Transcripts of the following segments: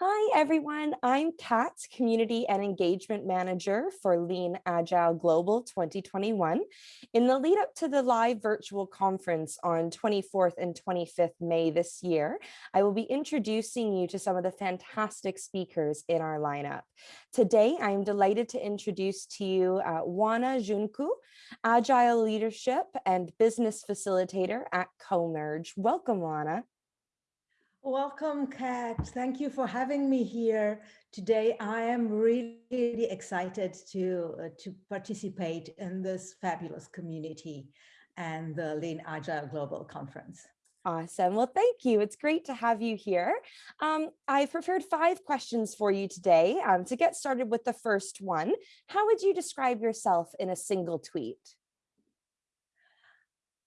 Hi, everyone. I'm Kat, Community and Engagement Manager for Lean Agile Global 2021. In the lead up to the live virtual conference on 24th and 25th May this year, I will be introducing you to some of the fantastic speakers in our lineup. Today, I am delighted to introduce to you uh, Juana Juncu, Agile Leadership and Business Facilitator at Comerge. Welcome, Juana. Welcome, Kat. Thank you for having me here today. I am really, excited to, uh, to participate in this fabulous community and the Lean Agile Global Conference. Awesome. Well, thank you. It's great to have you here. Um, I've prepared five questions for you today. Um, to get started with the first one, how would you describe yourself in a single tweet?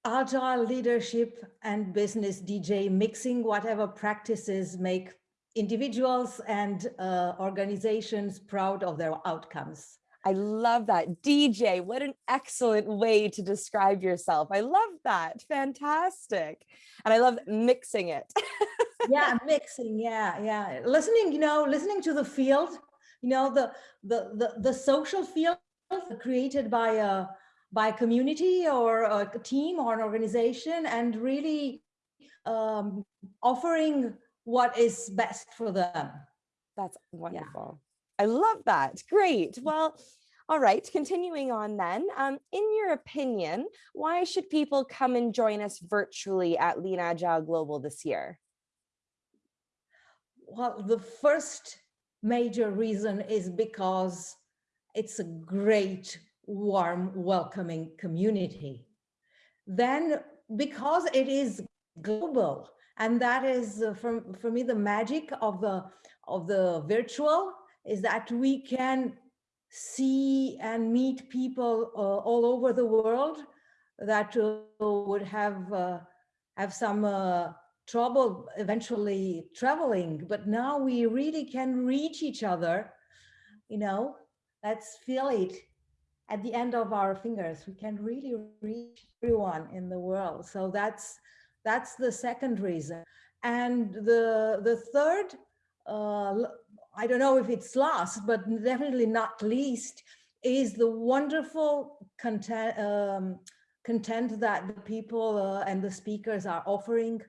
Agile leadership and business DJ mixing whatever practices make individuals and uh, organizations proud of their outcomes. I love that. DJ, what an excellent way to describe yourself. I love that. Fantastic. And I love mixing it. yeah, mixing. Yeah, yeah. Listening, you know, listening to the field, you know, the the the, the social field created by a by a community or a team or an organization and really um, offering what is best for them. That's wonderful. Yeah. I love that. Great. Well, all right, continuing on then, um, in your opinion, why should people come and join us virtually at Lean Agile Global this year? Well, the first major reason is because it's a great warm, welcoming community. Then because it is global, and that is uh, for, for me the magic of the of the virtual is that we can see and meet people uh, all over the world that uh, would have uh, have some uh, trouble eventually traveling. But now we really can reach each other you know? Let's feel it at the end of our fingers. We can really reach everyone in the world. So that's that's the second reason. And the the third, uh, I don't know if it's last, but definitely not least, is the wonderful content um, content that the people uh, and the speakers are offering.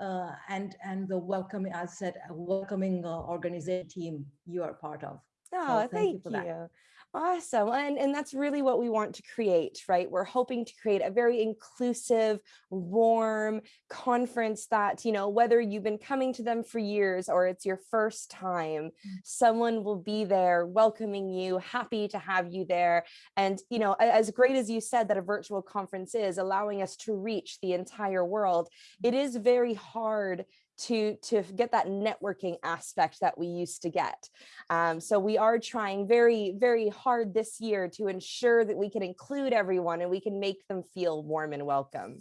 Uh, and and the welcoming, as I said, welcoming uh, organization team you are part of. Oh, so thank, thank, you. For you. That. Awesome. And, and that's really what we want to create, right? We're hoping to create a very inclusive, warm conference that, you know, whether you've been coming to them for years or it's your first time, mm. someone will be there welcoming you, happy to have you there. And, you know, as great as you said that a virtual conference is allowing us to reach the entire world, it is very hard to to get that networking aspect that we used to get. Um, so we are trying very very hard this year to ensure that we can include everyone and we can make them feel warm and welcome.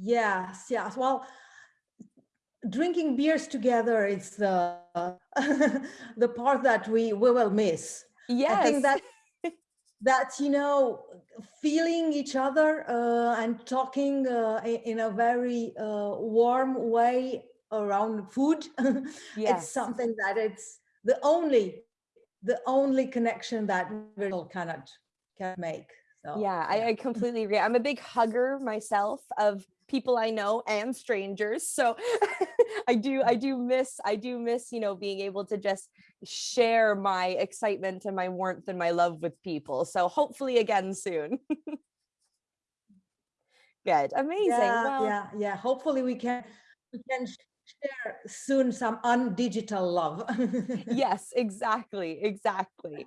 Yes yes. Well drinking beers together is the the part that we we will miss. Yes i think that that you know feeling each other uh, and talking uh, in a very uh, warm way around food. Yes. it's something that it's the only the only connection that virtual cannot can make. So yeah, I, I completely agree. I'm a big hugger myself of people I know and strangers. So I do I do miss I do miss, you know, being able to just share my excitement and my warmth and my love with people. So hopefully again soon. Good. Amazing. Yeah, well, yeah, yeah. Hopefully we can we can share soon some undigital love. yes, exactly, exactly.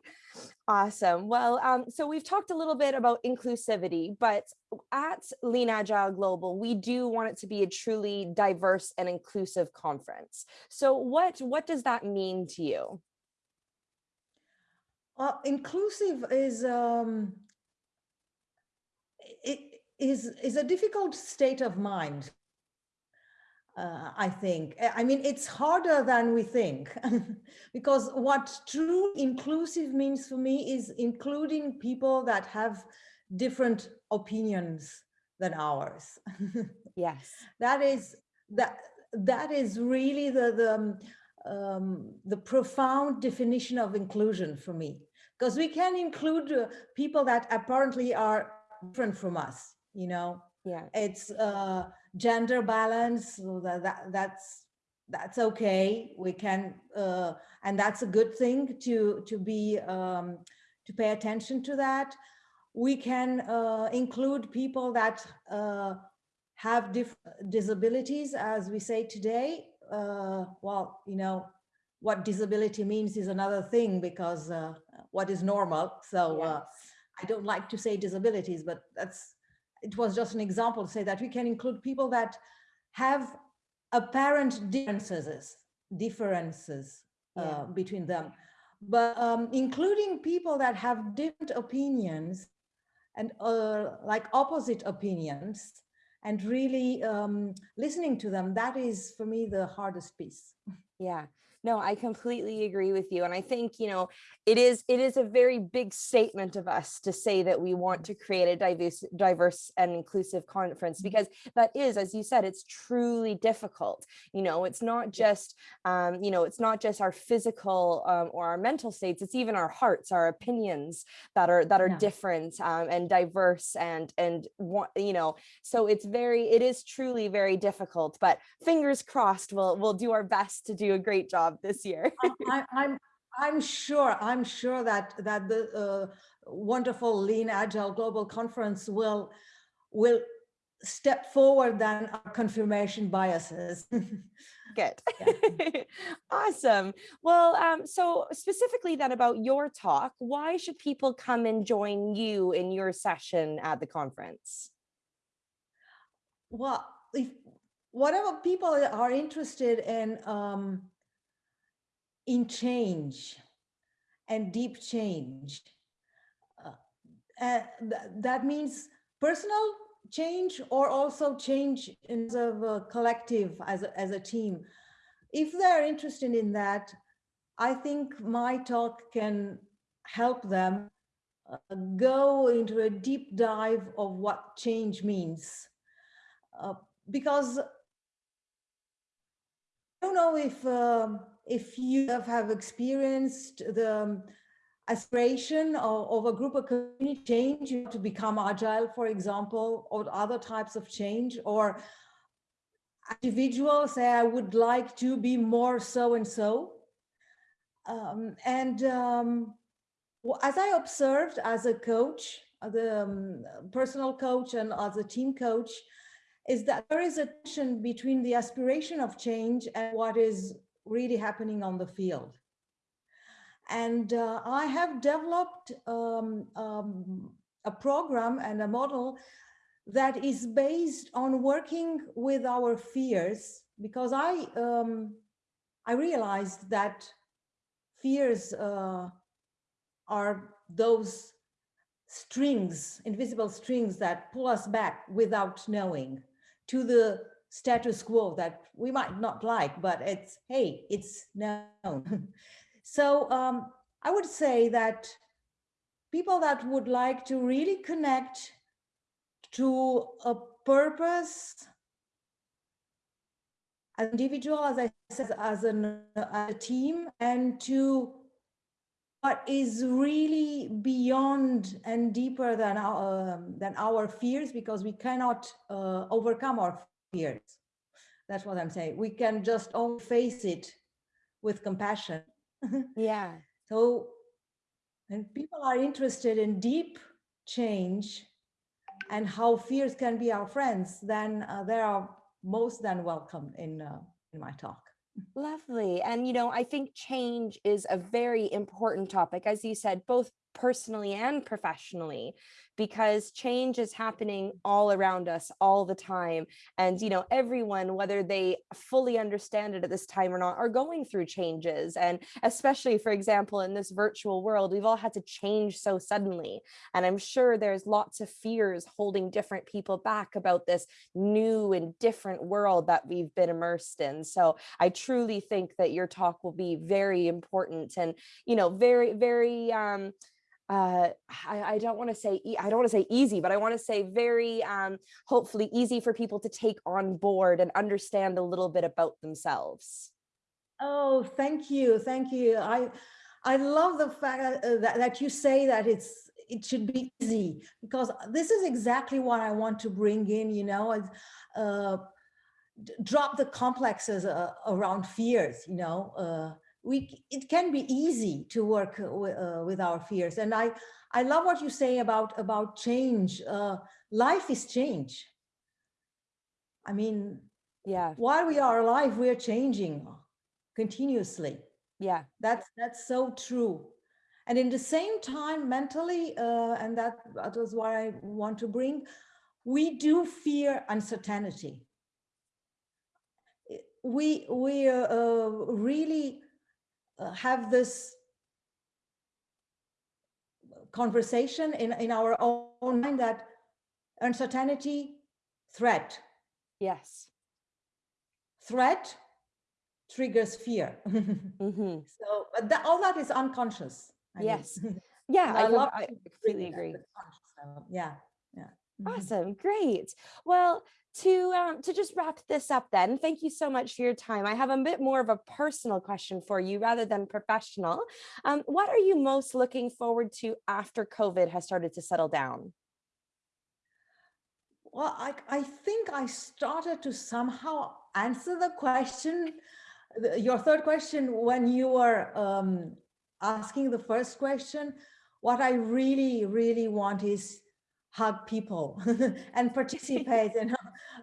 Awesome. Well, um, so we've talked a little bit about inclusivity, but at Lean Agile Global, we do want it to be a truly diverse and inclusive conference. So what, what does that mean to you? Uh, inclusive is um, it is is a difficult state of mind uh, I think. I mean, it's harder than we think because what true inclusive means for me is including people that have different opinions than ours. yes. That is that that is really the the um, um, the profound definition of inclusion for me, because we can include uh, people that apparently are different from us, you know, Yeah. it's uh, gender balance, so that, that, that's, that's okay. We can, uh, and that's a good thing to, to be, um, to pay attention to that. We can uh, include people that uh, have different disabilities, as we say today. Uh, well, you know, what disability means is another thing because uh, what is normal. So uh, Yes. I don't like to say disabilities, but that's, it was just an example to say that we can include people that have apparent differences, differences uh, Yeah. between them. But um, including people that have different opinions and uh, like opposite opinions and really um, listening to them, that is for me the hardest piece. Yeah, no, I completely agree with you. And I think, you know, it is it is a very big statement of us to say that we want to create a diverse, diverse and inclusive conference because that is, as you said, it's truly difficult. You know, it's not just, um, you know, it's not just our physical um, or our mental states, it's even our hearts, our opinions that are that are different um, and diverse and and want, you know, so it's very, it is truly very difficult, but fingers crossed, we'll, we'll do our best to do a great job this year. I- I'm, I'm sure, I'm sure that, that the uh, wonderful Lean Agile Global Conference will, will step forward than our confirmation biases. Good. awesome. Well, um, so specifically then about your talk, why should people come and join you in your session at the conference? Well, if, whatever people are interested in, um, in change and deep change, uh, uh, th- that means personal change or also change in of a collective as a, as a team. If they're interested in that, I think my talk can help them uh, go into a deep dive of what change means. Uh, because don't know if um, if you have, have experienced the um, aspiration of, of a group of community change to become agile, for example, or other types of change, or individuals say, I would like to be more so and so. Um, and um, as I observed as a coach, the um, personal coach and as a team coach, is that there is a tension between the aspiration of change and what is really happening on the field. And uh, I have developed um, um, a program and a model that is based on working with our fears because I um, I realized that fears uh, are those strings, invisible strings that pull us back without knowing to the status quo that we might not like, but it's, hey, it's known. so um, I would say that people that would like to really connect to a purpose as individual, as I said, as an, a team, and to what is really beyond and deeper than our, um, than our fears, because we cannot uh, overcome our fears. That's what I'm saying. We can just only face it with compassion. Yeah. So when people are interested in deep change and how fears can be our friends, then uh, they are most than welcome in, uh, in my talk. Lovely. And, you know, I think change is a very important topic, as you said, both personally and professionally, because change is happening all around us all the time. And, you know, everyone, whether they fully understand it at this time or not, are going through changes. And especially, for example, in this virtual world, we've all had to change so suddenly. And I'm sure there's lots of fears holding different people back about this new and different world that we've been immersed in. So I truly think that your talk will be very important and, you know, very, very, um, uh, I, I don't want to say, e- I don't want to say easy, but I want to say very, um, hopefully easy for people to take on board and understand a little bit about themselves. Oh, thank you. Thank you. I, I love the fact that, uh, that, you say that it's, it should be easy because this is exactly what I want to bring in, you know, uh, drop the complexes uh, around fears, you know, uh, we, it can be easy to work uh, with our fears. And I, I love what you say about, about change. Uh, life is change. I mean, yeah, while we are alive, we are changing continuously. Yeah, that's that's so true. And in the same time, mentally, uh, and that, that was what I want to bring, we do fear uncertainty. We, we uh, uh, really uh, have this conversation in, in our own mind that uncertainty, threat. Yes. Threat triggers fear. mm -hmm. So that, all that is unconscious. I yes. Mean. Yeah, I, I, love, I completely agree. Yeah. Yeah. Mm-hmm. Awesome. Great. Well, to um, to just wrap this up then, thank you so much for your time. I have a bit more of a personal question for you rather than professional. Um, what are you most looking forward to after COVID has started to settle down? Well, I, I think I started to somehow answer the question, your third question, when you were um, asking the first question. What I really, really want is hug people and participate in,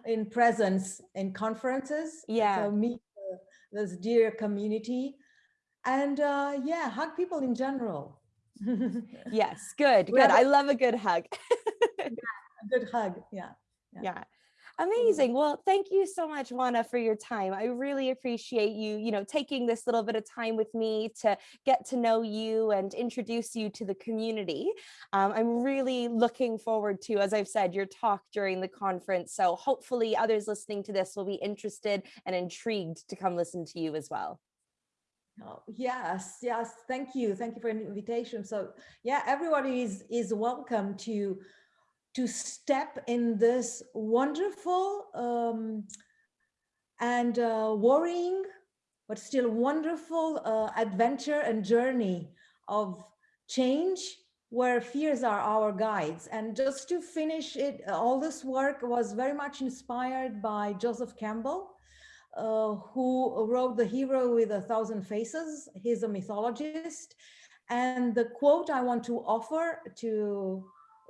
in presence in conferences. Yeah. So meet uh, this dear community and uh, yeah, hug people in general. yes, good, good. I love a good hug. yeah, a good hug, yeah. yeah. yeah. Amazing. Well, thank you so much, Juana, for your time. I really appreciate you, you know, taking this little bit of time with me to get to know you and introduce you to the community. Um, I'm really looking forward to, as I've said, your talk during the conference. So hopefully others listening to this will be interested and intrigued to come listen to you as well. Oh, yes, yes. Thank you. Thank you for an invitation. So yeah, everybody is, is welcome to to step in this wonderful um, and uh, worrying, but still wonderful uh, adventure and journey of change where fears are our guides. And just to finish it, all this work was very much inspired by Joseph Campbell, uh, who wrote The Hero with a Thousand Faces. He's a mythologist. And the quote I want to offer to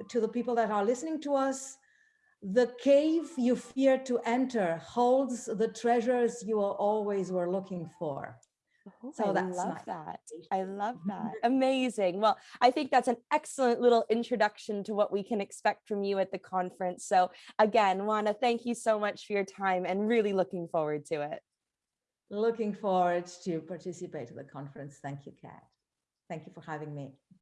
to the people that are listening to us, the cave you fear to enter holds the treasures you always were looking for. Oh, so I love that. I love that. Amazing. Well, I think that's an excellent little introduction to what we can expect from you at the conference. So again, Juana, thank you so much for your time and really looking forward to it. Looking forward to participate in the conference. Thank you, Kat. Thank you for having me.